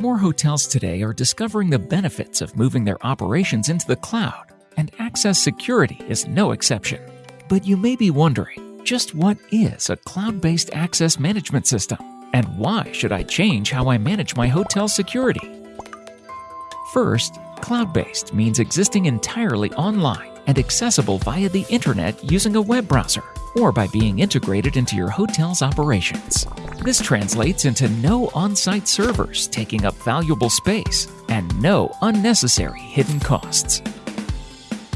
More hotels today are discovering the benefits of moving their operations into the cloud, and Access Security is no exception. But you may be wondering just what is a cloud based access management system, and why should I change how I manage my hotel security? First, cloud based means existing entirely online and accessible via the internet using a web browser or by being integrated into your hotel's operations. This translates into no on site servers taking up valuable space and no unnecessary hidden costs.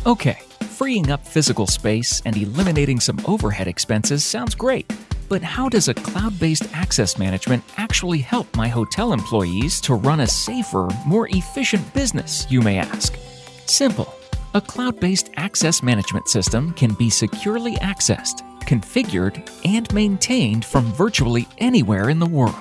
Okay, freeing up physical space and eliminating some overhead expenses sounds great. But how does a cloud based access management actually help my hotel employees to run a safer, more efficient business, you may ask? Simple. A cloud based access management system can be securely accessed, configured, and maintained from virtually anywhere in the world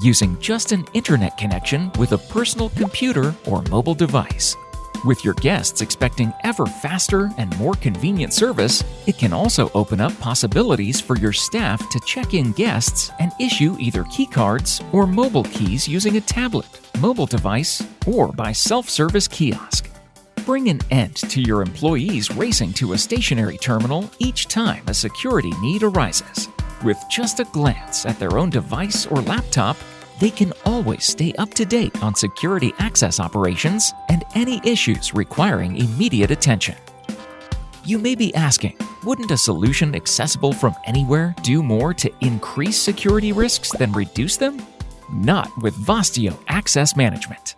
using just an internet connection with a personal computer or mobile device. With your guests expecting ever faster and more convenient service, it can also open up possibilities for your staff to check in guests and issue either keycards or mobile keys using a tablet, mobile device, or by self service kiosk. Bring an end to your employees racing to a stationary terminal each time a security need arises. With just a glance at their own device or laptop, they can always stay up to date on security access operations and any issues requiring immediate attention. You may be asking, wouldn't a solution accessible from anywhere do more to increase security risks than reduce them? Not with Vostio Access Management.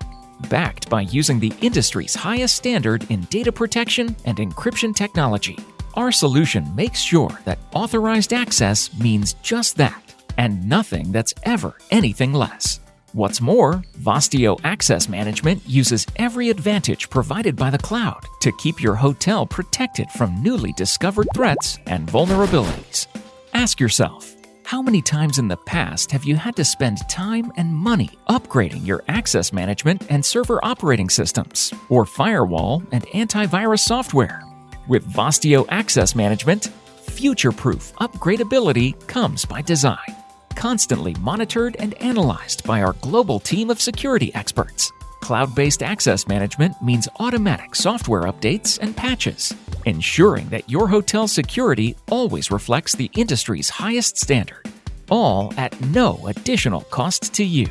Backed by using the industry's highest standard in data protection and encryption technology, our solution makes sure that authorized access means just that and nothing that's ever anything less. What's more, Vostio Access Management uses every advantage provided by the cloud to keep your hotel protected from newly discovered threats and vulnerabilities. Ask yourself, how many times in the past have you had to spend time and money upgrading your access management and server operating systems, or firewall and antivirus software? With Vostio Access Management, future proof upgradability comes by design constantly monitored and analyzed by our global team of security experts. Cloud based access management means automatic software updates and patches, ensuring that your hotel security always reflects the industry's highest standard, all at no additional cost to you.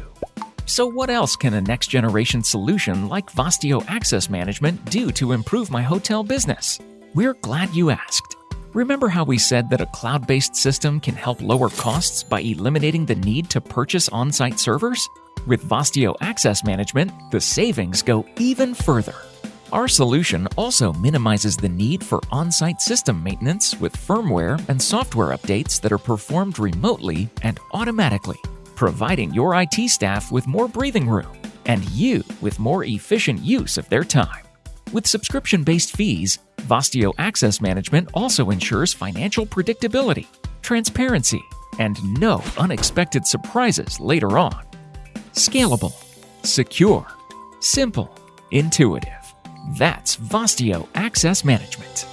So, what else can a next generation solution like Vostio Access Management do to improve my hotel business? We're glad you asked. Remember how we said that a cloud based system can help lower costs by eliminating the need to purchase on site servers? With Vostio Access Management, the savings go even further. Our solution also minimizes the need for on site system maintenance with firmware and software updates that are performed remotely and automatically, providing your IT staff with more breathing room and you with more efficient use of their time. With subscription based fees, Vostio Access Management also ensures financial predictability, transparency, and no unexpected surprises later on. Scalable, secure, simple, intuitive. That's Vostio Access Management.